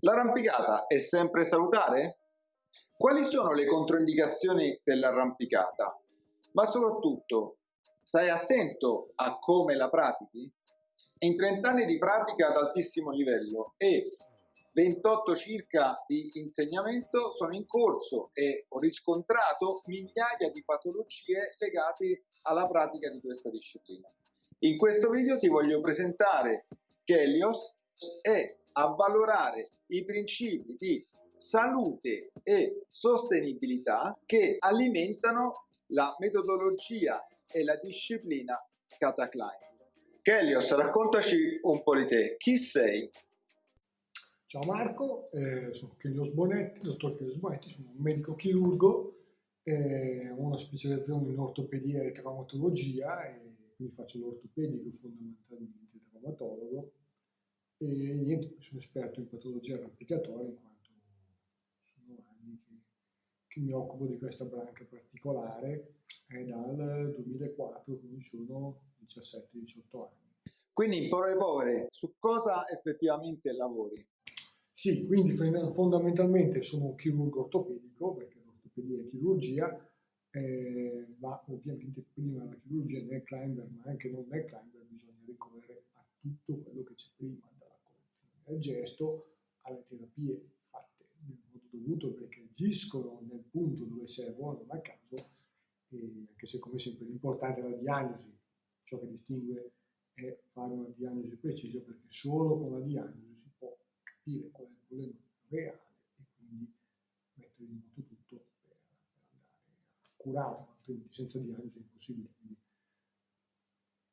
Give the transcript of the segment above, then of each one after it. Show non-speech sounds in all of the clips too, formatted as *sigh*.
L'arrampicata è sempre salutare? Quali sono le controindicazioni dell'arrampicata? Ma soprattutto, stai attento a come la pratichi? In 30 anni di pratica ad altissimo livello e 28 circa di insegnamento sono in corso e ho riscontrato migliaia di patologie legate alla pratica di questa disciplina. In questo video ti voglio presentare Kelios e avvalorare i principi di salute e sostenibilità che alimentano la metodologia e la disciplina Kata Klein. Kelios, raccontaci un po' di te. Chi sei? Ciao Marco, eh, sono Chelios Bonetti, dottor Chelios Bonetti, sono un medico chirurgo, eh, ho una specializzazione in ortopedia e traumatologia, e quindi faccio l'ortopedico fondamentalmente, traumatologo, e niente, sono esperto in patologia arrampicatoria in quanto sono anni che, che mi occupo di questa branca particolare, è dal 2004, quindi sono 17-18 anni. Quindi in parole povere, su cosa effettivamente lavori? Sì, quindi fondamentalmente sono un chirurgo ortopedico, perché l'ortopedia è chirurgia, eh, ma ovviamente prima della chirurgia nel climber, ma anche non nel climber, bisogna ricorrere a tutto quello che c'è prima, del gesto alle terapie fatte nel modo dovuto perché agiscono nel punto dove servono, non a caso, anche se come sempre l'importante è la diagnosi, ciò che distingue è fare una diagnosi precisa perché solo con la diagnosi si può capire qual è il problema reale e quindi mettere in moto tutto per, andare a curare, altrimenti senza diagnosi è impossibile. Quindi,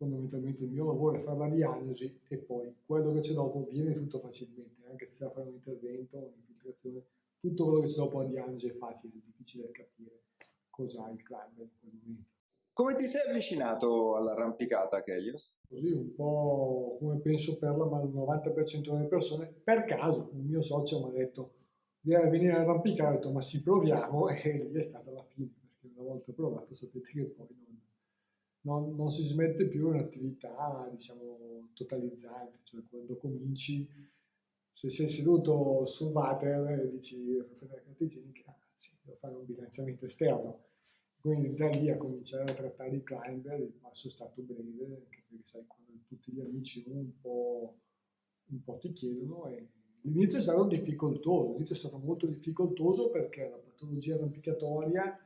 fondamentalmente il mio lavoro è fare la diagnosi e poi quello che c'è dopo viene tutto facilmente, anche se a fare un intervento, un'infiltrazione, tutto quello che c'è dopo la diagnosi è facile, è difficile capire cosa ha il climber in quel momento. Come ti sei avvicinato all'arrampicata, Kelios? Così un po' come penso per la, ma il 90% delle persone, per caso, il mio socio mi ha detto devi venire a arrampicare, ho detto ma si proviamo *laughs* e lì è stata la fine, perché una volta provato sapete che poi non, non, non si smette più un'attività, diciamo, totalizzante, cioè quando cominci, se sei seduto sul water e dici, igienica, sì, devo fare un bilanciamento esterno, quindi da lì a cominciare a trattare i climber il passo è stato breve, anche perché sai, quando tutti gli amici un po', un po' ti chiedono e l'inizio è stato difficoltoso, l'inizio è stato molto difficoltoso perché la patologia arrampicatoria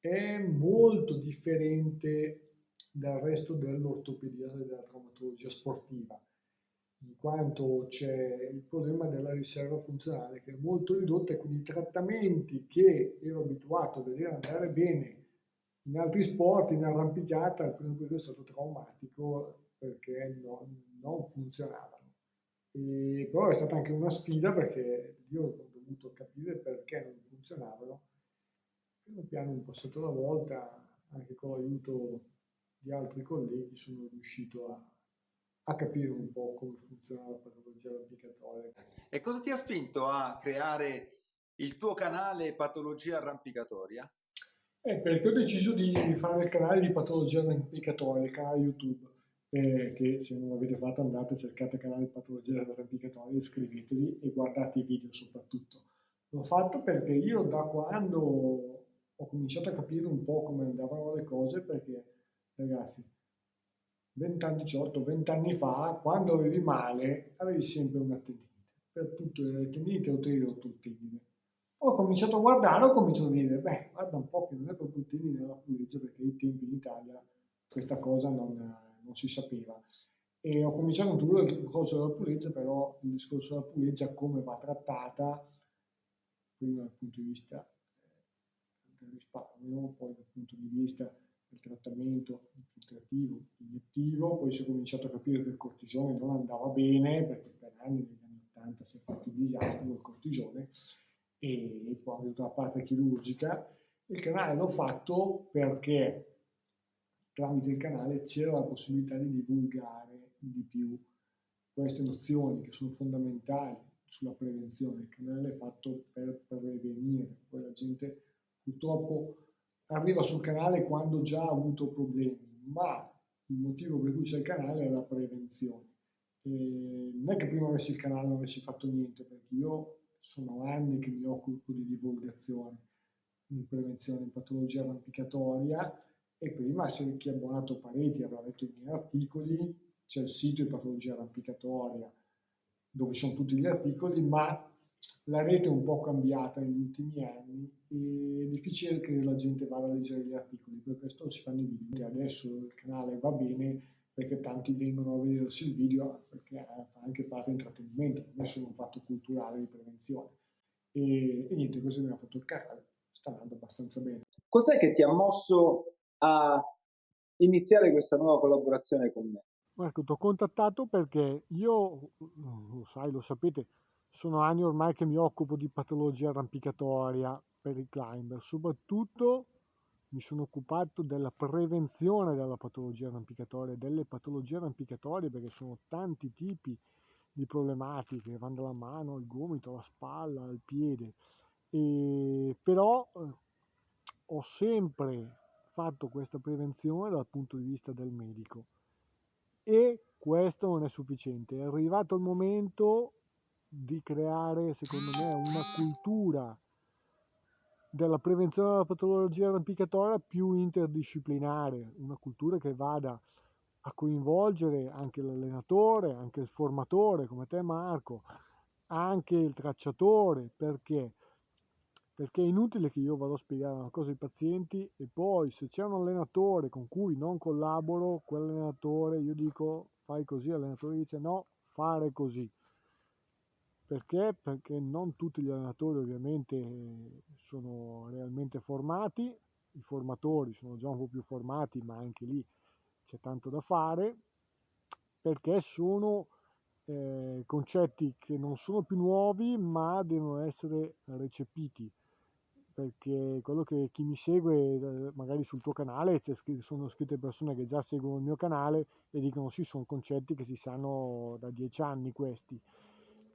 è molto differente dal resto dell'ortopedia e della traumatologia sportiva in quanto c'è il problema della riserva funzionale che è molto ridotta e quindi i trattamenti che ero abituato a vedere andare bene in altri sport, in arrampicata, il primo periodo è stato traumatico perché no, non funzionavano. E, però è stata anche una sfida perché io ho dovuto capire perché non funzionavano. Piano piano, un passato alla volta, anche con l'aiuto di altri colleghi, sono riuscito a, a capire un po' come funziona la patologia arrampicatoria. E cosa ti ha spinto a creare il tuo canale Patologia Arrampicatoria? Eh, perché ho deciso di fare il canale di Patologia Arrampicatoria, il canale YouTube, eh, che se non l'avete fatto andate, cercate il canale Patologia Arrampicatoria, iscrivetevi e guardate i video soprattutto. L'ho fatto perché io da quando ho cominciato a capire un po' come andavano le cose, perché ragazzi, 20 anni, 18, 20 anni fa, quando avevi male, avevi sempre una tendinite. Per tutto le tendinite tendine. Ho cominciato a guardare, ho cominciato a dire, beh, guarda un po' che non è proprio il tendine della pulizia, perché ai tempi in Italia questa cosa non, non si sapeva. E ho cominciato introdurre il discorso della pulizia, però il discorso della pulizia come va trattata, prima dal punto di vista eh, del risparmio, poi dal punto di vista il trattamento infiltrativo, iniettivo, poi si è cominciato a capire che il cortisone non andava bene, perché per anni, negli anni 80, si è fatto il disastro del cortisone, e poi ho avuto la parte chirurgica. Il canale l'ho fatto perché tramite il canale c'era la possibilità di divulgare di più queste nozioni che sono fondamentali sulla prevenzione. Il canale è fatto per prevenire, poi la gente purtroppo arriva sul canale quando già ha avuto problemi, ma il motivo per cui c'è il canale è la prevenzione. E non è che prima avessi il canale non avessi fatto niente, perché io sono anni che mi occupo di divulgazione, di prevenzione di patologia arrampicatoria e prima se chi è abbonato Pareti avrà letto i miei articoli, c'è il sito di patologia arrampicatoria dove sono tutti gli articoli, ma la rete è un po' cambiata negli ultimi anni e è difficile che la gente vada a leggere gli articoli, per questo si fanno i video. Adesso il canale va bene perché tanti vengono a vedersi il video perché fa anche parte di intrattenimento, non è solo un fatto culturale di prevenzione. E, e niente, questo mi ha fatto il canale, sta andando abbastanza bene. Cos'è che ti ha mosso a iniziare questa nuova collaborazione con me? Marco, ti ho contattato perché io, lo sai, lo sapete, sono anni ormai che mi occupo di patologia arrampicatoria per i climber, soprattutto mi sono occupato della prevenzione della patologia arrampicatoria, delle patologie arrampicatorie perché sono tanti tipi di problematiche, vanno dalla mano al gomito, alla spalla, al piede, e, però eh, ho sempre fatto questa prevenzione dal punto di vista del medico. E questo non è sufficiente. È arrivato il momento di creare, secondo me, una cultura della prevenzione della patologia arrampicatoria più interdisciplinare, una cultura che vada a coinvolgere anche l'allenatore, anche il formatore come te Marco, anche il tracciatore, perché? Perché è inutile che io vado a spiegare una cosa ai pazienti e poi se c'è un allenatore con cui non collaboro, quell'allenatore io dico fai così, l'allenatore dice no, fare così. Perché? Perché non tutti gli allenatori ovviamente sono realmente formati, i formatori sono già un po' più formati, ma anche lì c'è tanto da fare, perché sono eh, concetti che non sono più nuovi, ma devono essere recepiti. Perché quello che chi mi segue, eh, magari sul tuo canale, sono scritte persone che già seguono il mio canale e dicono sì, sono concetti che si sanno da dieci anni questi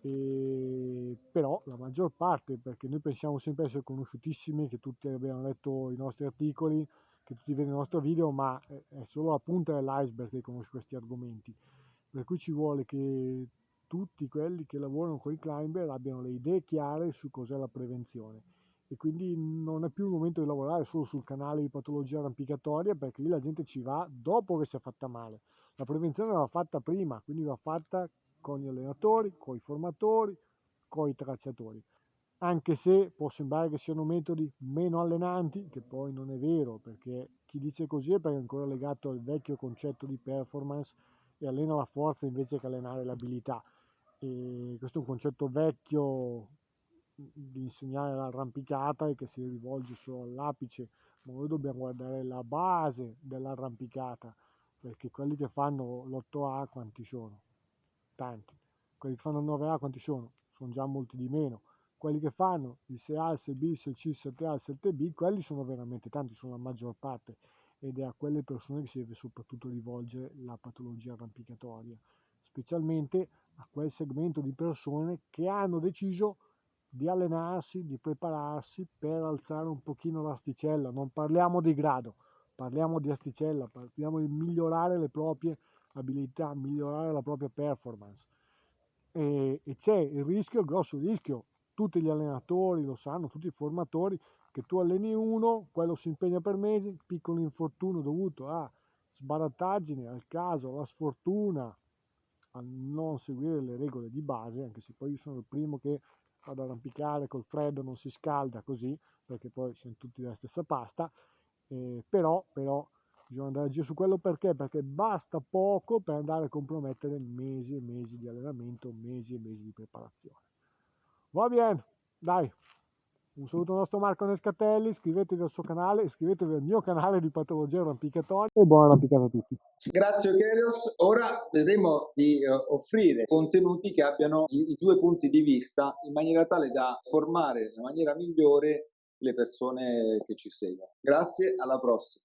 e, però la maggior parte, perché noi pensiamo sempre essere conosciutissimi, che tutti abbiano letto i nostri articoli, che tutti vedono il nostro video, ma è solo la punta dell'iceberg che conosce questi argomenti. Per cui ci vuole che tutti quelli che lavorano con i climber abbiano le idee chiare su cos'è la prevenzione. E quindi non è più il momento di lavorare solo sul canale di patologia arrampicatoria, perché lì la gente ci va dopo che si è fatta male. La prevenzione va fatta prima, quindi va fatta con gli allenatori, con i formatori, con i tracciatori. Anche se può sembrare che siano metodi meno allenanti, che poi non è vero, perché chi dice così è perché è ancora legato al vecchio concetto di performance e allena la forza invece che allenare l'abilità. E questo è un concetto vecchio di insegnare l'arrampicata e che si rivolge solo all'apice, ma noi dobbiamo guardare la base dell'arrampicata, perché quelli che fanno l'8A quanti sono? Tanti. Quelli che fanno il 9A quanti sono? Sono già molti di meno. Quelli che fanno il 6A, il 6B, il 6C, il 7A, il 7B, quelli sono veramente tanti, sono la maggior parte ed è a quelle persone che si deve soprattutto rivolgere la patologia arrampicatoria, specialmente a quel segmento di persone che hanno deciso di allenarsi, di prepararsi per alzare un pochino l'asticella. Non parliamo di grado, parliamo di asticella, parliamo di migliorare le proprie abilità, migliorare la propria performance. E, e c'è il rischio, il grosso rischio, tutti gli allenatori lo sanno, tutti i formatori, che tu alleni uno, quello si impegna per mesi, piccolo infortunio dovuto a sbarattaggine, al caso, alla sfortuna, a non seguire le regole di base, anche se poi io sono il primo che ad arrampicare col freddo, non si scalda così, perché poi siamo tutti della stessa pasta, eh, però, però bisogna andare a giro su quello perché? Perché basta poco per andare a compromettere mesi e mesi di allenamento, mesi e mesi di preparazione. Va bene, dai, un saluto al nostro Marco Nescatelli, iscrivetevi al suo canale, iscrivetevi al mio canale di patologia arrampicatoria e buona arrampicata a tutti. Grazie Ochelios, ora vedremo di uh, offrire contenuti che abbiano i, due punti di vista in maniera tale da formare nella maniera migliore le persone che ci seguono. Grazie, alla prossima.